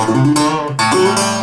oh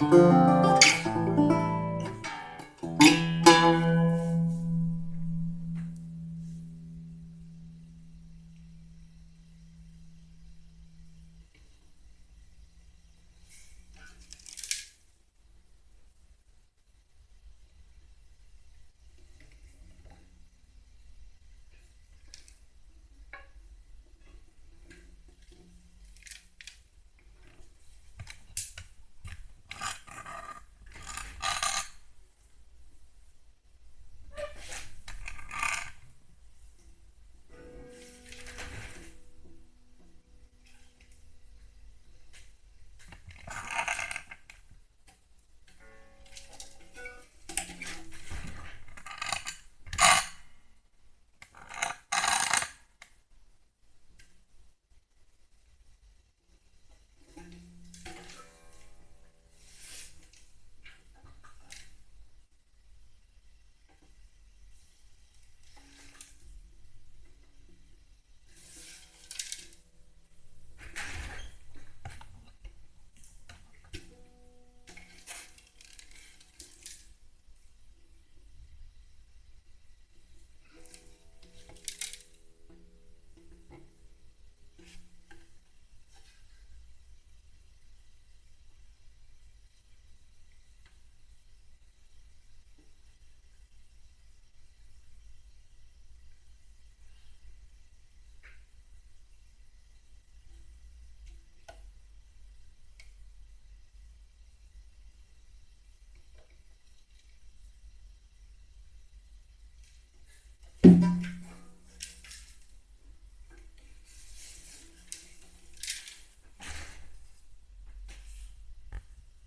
Música